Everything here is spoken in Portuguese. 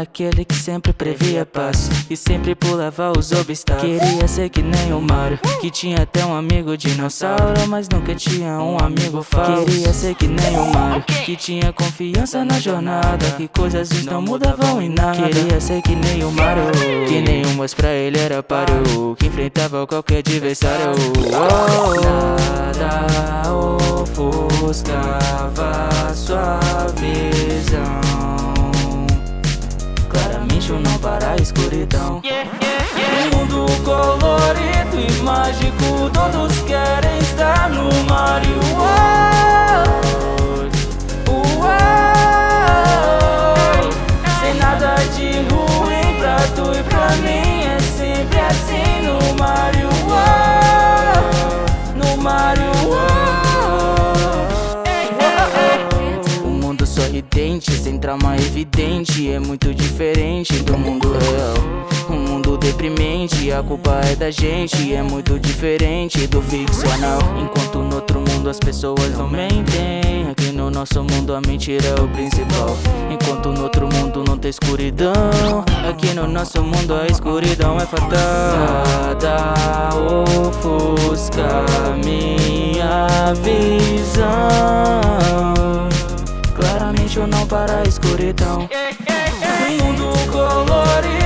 Aquele que sempre previa paz E sempre pulava os obstáculos. Queria ser que nem o Mario Que tinha até um amigo dinossauro Mas nunca tinha um amigo falso. Queria ser que nem o Mario Que tinha confiança na jornada Que coisas não mudavam em nada. Queria ser que nem o Mario Que nenhum mas pra ele era páreo Que enfrentava qualquer adversário. Oh, Nada ofuscava sua visão Não para a escuridão. Um mundo colorido e mágico Todos querem estar no Mario World Sem nada de ruim pra tu e pra mim É sempre assim no Mario World No Mario sorridente, sem trauma evidente É muito diferente do mundo real. Um mundo deprimente, a culpa é da gente É muito diferente do ficcional. Enquanto no outro mundo as pessoas não mentem Aqui no nosso mundo a mentira é o principal. Enquanto no outro mundo não tem escuridão Aqui no nosso mundo a escuridão é fatal Nada ofusca minha visão Eu não para a escuridão. Um mundo colorido